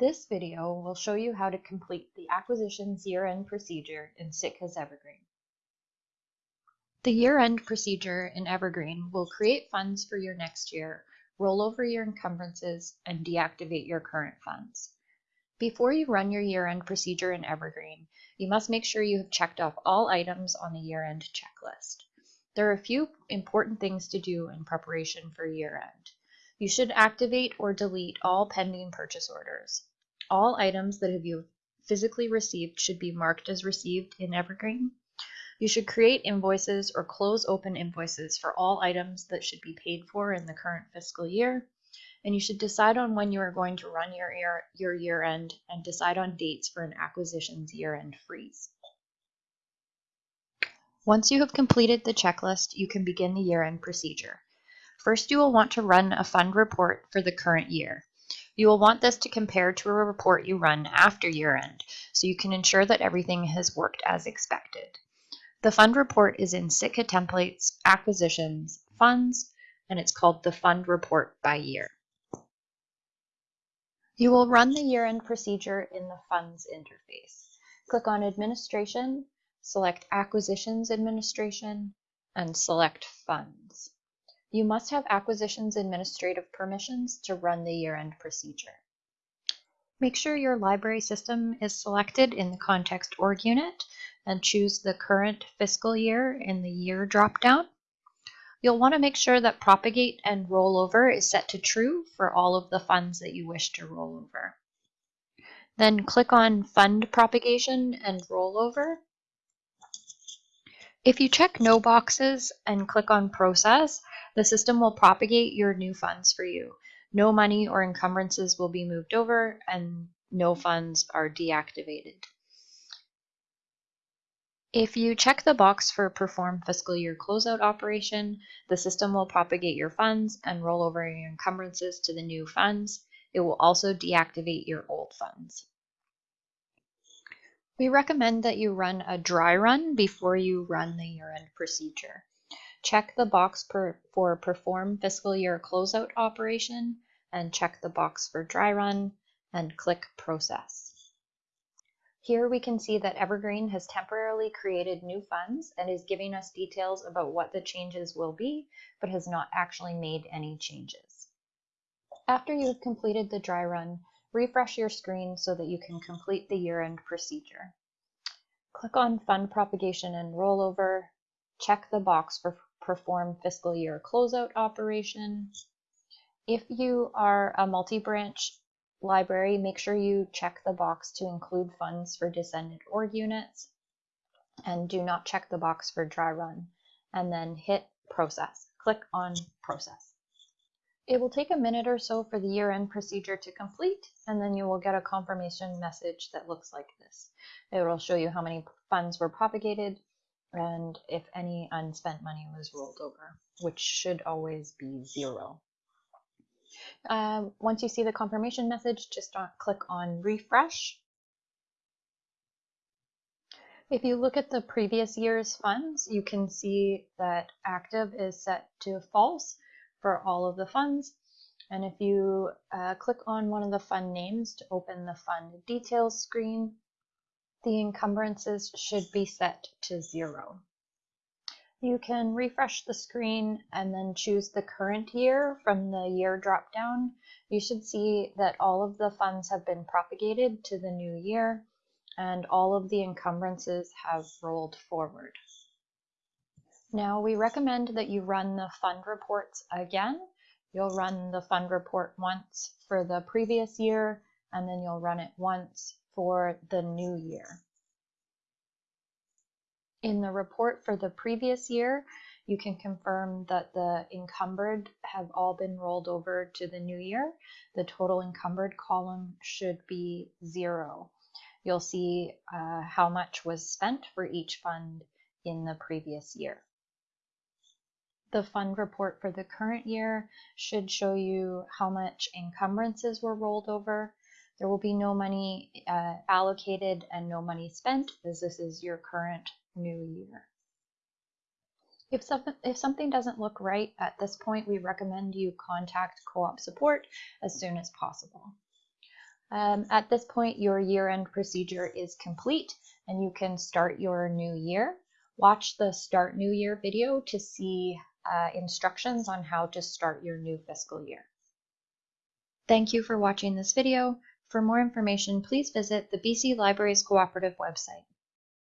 This video will show you how to complete the acquisitions year-end procedure in Sitka's Evergreen. The year-end procedure in Evergreen will create funds for your next year, roll over your encumbrances, and deactivate your current funds. Before you run your year-end procedure in Evergreen, you must make sure you have checked off all items on the year-end checklist. There are a few important things to do in preparation for year-end. You should activate or delete all pending purchase orders. All items that have you physically received should be marked as received in Evergreen. You should create invoices or close open invoices for all items that should be paid for in the current fiscal year. And you should decide on when you are going to run your year, your year end and decide on dates for an acquisitions year end freeze. Once you have completed the checklist, you can begin the year end procedure. First, you will want to run a fund report for the current year. You will want this to compare to a report you run after year end, so you can ensure that everything has worked as expected. The fund report is in Sitka Templates, Acquisitions, Funds, and it's called the Fund Report by Year. You will run the year-end procedure in the Funds interface. Click on Administration, select Acquisitions Administration, and select Funds. You must have acquisitions administrative permissions to run the year-end procedure. Make sure your library system is selected in the context org unit and choose the current fiscal year in the year dropdown. You'll want to make sure that propagate and rollover is set to true for all of the funds that you wish to roll over. Then click on fund propagation and rollover. If you check no boxes and click on process, the system will propagate your new funds for you. No money or encumbrances will be moved over and no funds are deactivated. If you check the box for perform fiscal year closeout operation, the system will propagate your funds and roll over your encumbrances to the new funds. It will also deactivate your old funds. We recommend that you run a dry run before you run the year-end procedure. Check the box per, for Perform Fiscal Year Closeout Operation and check the box for Dry Run and click Process. Here we can see that Evergreen has temporarily created new funds and is giving us details about what the changes will be, but has not actually made any changes. After you have completed the dry run, refresh your screen so that you can complete the year-end procedure. Click on Fund Propagation and Rollover, check the box for perform fiscal year closeout operation. If you are a multi-branch library, make sure you check the box to include funds for descendant org units and do not check the box for dry run and then hit process. Click on process. It will take a minute or so for the year-end procedure to complete and then you will get a confirmation message that looks like this. It will show you how many funds were propagated, and if any unspent money was rolled over, which should always be zero. Um, once you see the confirmation message, just click on refresh. If you look at the previous year's funds, you can see that active is set to false for all of the funds. And if you uh, click on one of the fund names to open the fund details screen, the encumbrances should be set to zero. You can refresh the screen and then choose the current year from the year dropdown. You should see that all of the funds have been propagated to the new year and all of the encumbrances have rolled forward. Now we recommend that you run the fund reports again. You'll run the fund report once for the previous year and then you'll run it once for the new year. In the report for the previous year, you can confirm that the encumbered have all been rolled over to the new year. The total encumbered column should be zero. You'll see uh, how much was spent for each fund in the previous year. The fund report for the current year should show you how much encumbrances were rolled over there will be no money uh, allocated and no money spent as this is your current new year. If, something, if something doesn't look right at this point, we recommend you contact co-op support as soon as possible. Um, at this point, your year-end procedure is complete and you can start your new year. Watch the Start New Year video to see uh, instructions on how to start your new fiscal year. Thank you for watching this video. For more information, please visit the BC Libraries Cooperative website.